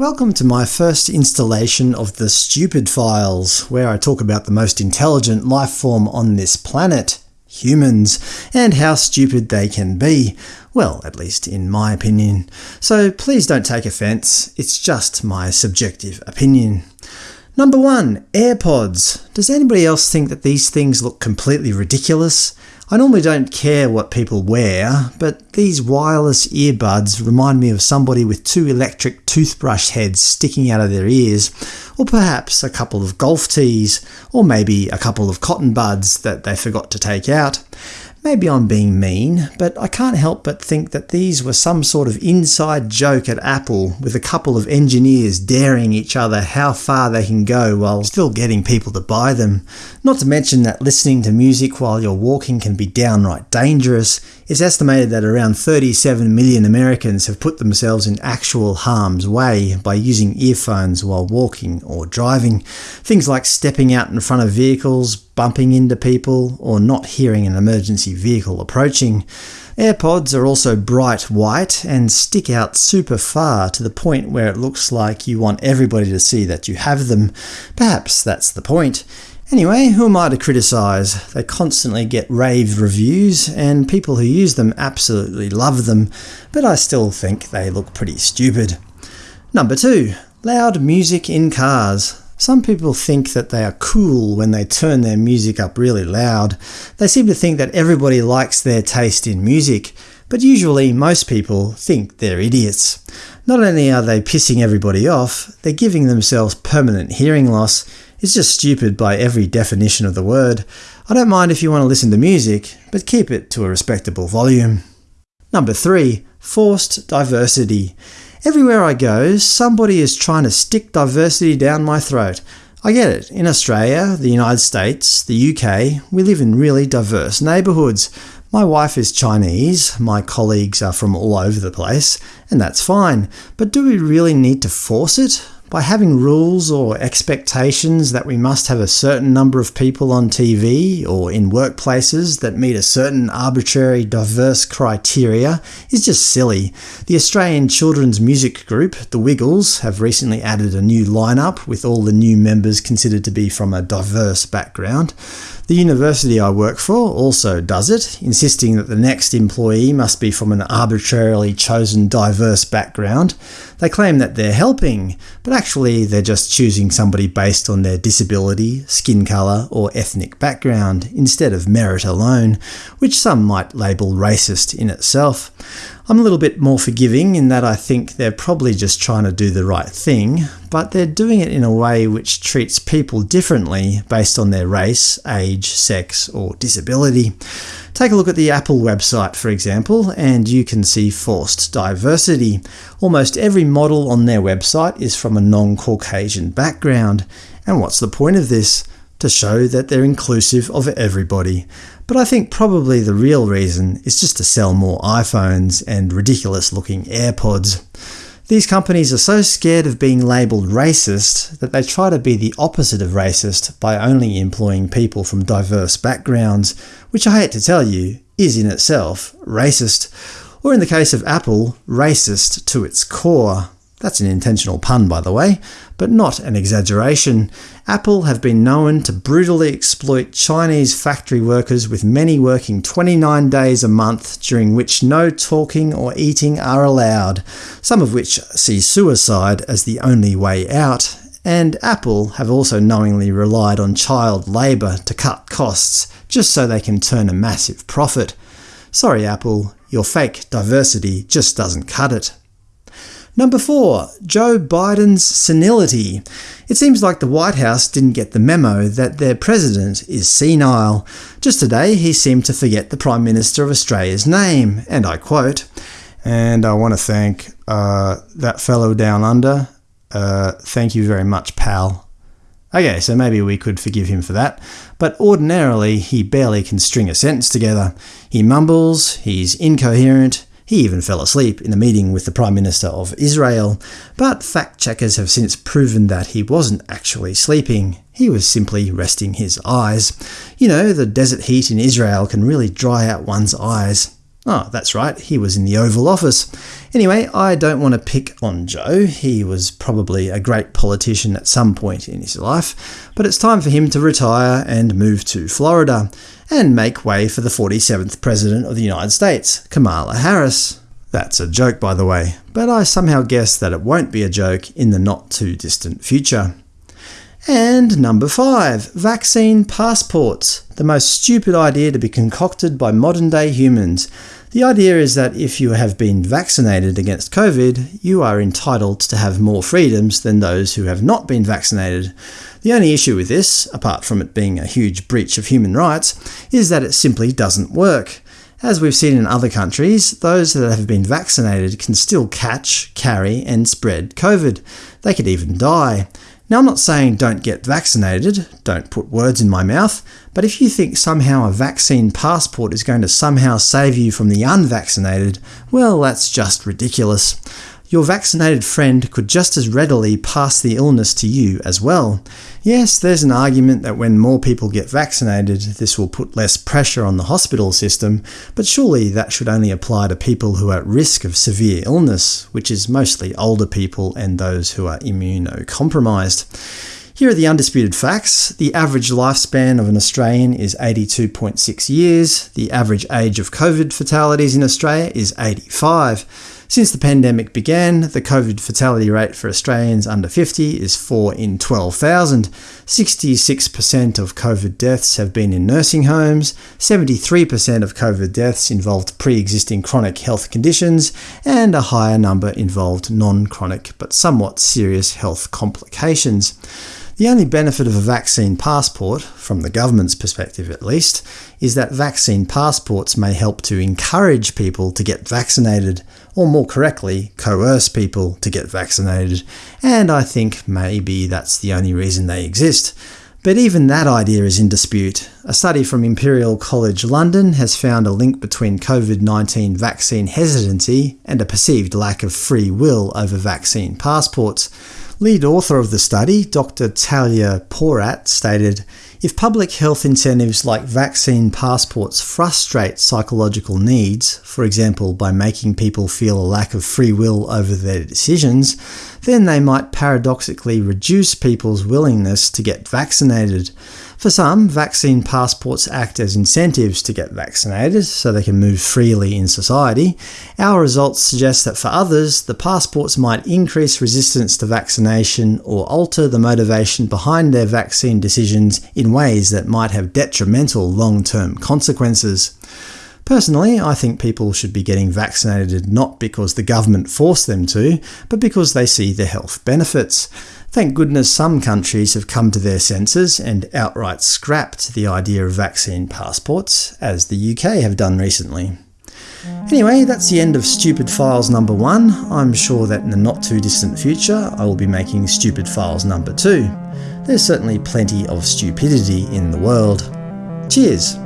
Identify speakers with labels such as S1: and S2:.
S1: Welcome to my first installation of the Stupid Files, where I talk about the most intelligent life form on this planet – humans, and how stupid they can be. Well, at least in my opinion. So please don't take offence, it's just my subjective opinion. Number 1. AirPods. Does anybody else think that these things look completely ridiculous? I normally don't care what people wear, but these wireless earbuds remind me of somebody with two electric toothbrush heads sticking out of their ears, or perhaps a couple of golf tees, or maybe a couple of cotton buds that they forgot to take out. Maybe I'm being mean, but I can't help but think that these were some sort of inside joke at Apple, with a couple of engineers daring each other how far they can go while still getting people to buy them. Not to mention that listening to music while you're walking can be downright dangerous. It's estimated that around 37 million Americans have put themselves in actual harm's way by using earphones while walking or driving. Things like stepping out in front of vehicles, bumping into people, or not hearing an emergency vehicle approaching. AirPods are also bright white and stick out super far to the point where it looks like you want everybody to see that you have them. Perhaps that's the point. Anyway, who am I to criticise? They constantly get rave reviews, and people who use them absolutely love them, but I still think they look pretty stupid. Number 2. Loud music in cars. Some people think that they are cool when they turn their music up really loud. They seem to think that everybody likes their taste in music, but usually most people think they're idiots. Not only are they pissing everybody off, they're giving themselves permanent hearing loss. It's just stupid by every definition of the word. I don't mind if you want to listen to music, but keep it to a respectable volume. Number 3. Forced diversity. Everywhere I go, somebody is trying to stick diversity down my throat. I get it. In Australia, the United States, the UK, we live in really diverse neighbourhoods. My wife is Chinese, my colleagues are from all over the place, and that's fine. But do we really need to force it? By having rules or expectations that we must have a certain number of people on TV or in workplaces that meet a certain arbitrary diverse criteria is just silly. The Australian children's music group, The Wiggles, have recently added a new lineup with all the new members considered to be from a diverse background. The university I work for also does it, insisting that the next employee must be from an arbitrarily chosen diverse background. They claim that they're helping, but actually they're just choosing somebody based on their disability, skin colour, or ethnic background, instead of merit alone, which some might label racist in itself. I'm a little bit more forgiving in that I think they're probably just trying to do the right thing, but they're doing it in a way which treats people differently based on their race, age, sex, or disability. Take a look at the Apple website, for example, and you can see forced diversity. Almost every model on their website is from a non-Caucasian background. And what's the point of this? To show that they're inclusive of everybody. But I think probably the real reason is just to sell more iPhones and ridiculous-looking AirPods. These companies are so scared of being labelled racist that they try to be the opposite of racist by only employing people from diverse backgrounds, which I hate to tell you is in itself racist, or in the case of Apple, racist to its core. That's an intentional pun, by the way, but not an exaggeration. Apple have been known to brutally exploit Chinese factory workers with many working 29 days a month during which no talking or eating are allowed, some of which see suicide as the only way out. And Apple have also knowingly relied on child labour to cut costs, just so they can turn a massive profit. Sorry Apple, your fake diversity just doesn't cut it. Number 4. Joe Biden's senility. It seems like the White House didn't get the memo that their president is senile. Just today he seemed to forget the Prime Minister of Australia's name, and I quote, And I want to thank uh, that fellow down under. Uh, thank you very much, pal. Okay, so maybe we could forgive him for that, but ordinarily he barely can string a sentence together. He mumbles, he's incoherent, he even fell asleep in a meeting with the Prime Minister of Israel, but fact-checkers have since proven that he wasn't actually sleeping. He was simply resting his eyes. You know, the desert heat in Israel can really dry out one's eyes. Oh, that's right, he was in the Oval Office. Anyway, I don't want to pick on Joe. He was probably a great politician at some point in his life, but it's time for him to retire and move to Florida, and make way for the 47th President of the United States, Kamala Harris. That's a joke, by the way, but I somehow guess that it won't be a joke in the not-too-distant future. And number 5. Vaccine passports. The most stupid idea to be concocted by modern-day humans. The idea is that if you have been vaccinated against COVID, you are entitled to have more freedoms than those who have not been vaccinated. The only issue with this, apart from it being a huge breach of human rights, is that it simply doesn't work. As we've seen in other countries, those that have been vaccinated can still catch, carry and spread COVID. They could even die. Now I'm not saying don't get vaccinated, don't put words in my mouth, but if you think somehow a vaccine passport is going to somehow save you from the unvaccinated, well that's just ridiculous. Your vaccinated friend could just as readily pass the illness to you as well. Yes, there's an argument that when more people get vaccinated, this will put less pressure on the hospital system, but surely that should only apply to people who are at risk of severe illness, which is mostly older people and those who are immunocompromised. Here are the undisputed facts. The average lifespan of an Australian is 82.6 years. The average age of COVID fatalities in Australia is 85. Since the pandemic began, the COVID fatality rate for Australians under 50 is 4 in 12,000. 66% of COVID deaths have been in nursing homes, 73% of COVID deaths involved pre-existing chronic health conditions, and a higher number involved non-chronic but somewhat serious health complications. The only benefit of a vaccine passport, from the government's perspective at least, is that vaccine passports may help to encourage people to get vaccinated, or more correctly, coerce people to get vaccinated, and I think maybe that's the only reason they exist. But even that idea is in dispute. A study from Imperial College London has found a link between COVID-19 vaccine hesitancy and a perceived lack of free will over vaccine passports. Lead author of the study, Dr. Talia Porat, stated, if public health incentives like vaccine passports frustrate psychological needs, for example by making people feel a lack of free will over their decisions, then they might paradoxically reduce people's willingness to get vaccinated. For some, vaccine passports act as incentives to get vaccinated so they can move freely in society. Our results suggest that for others, the passports might increase resistance to vaccination or alter the motivation behind their vaccine decisions in ways that might have detrimental long-term consequences. Personally, I think people should be getting vaccinated not because the government forced them to, but because they see the health benefits. Thank goodness some countries have come to their senses and outright scrapped the idea of vaccine passports, as the UK have done recently. Anyway, that's the end of Stupid Files number 1. I'm sure that in the not too distant future I will be making Stupid Files number 2. There's certainly plenty of stupidity in the world. Cheers!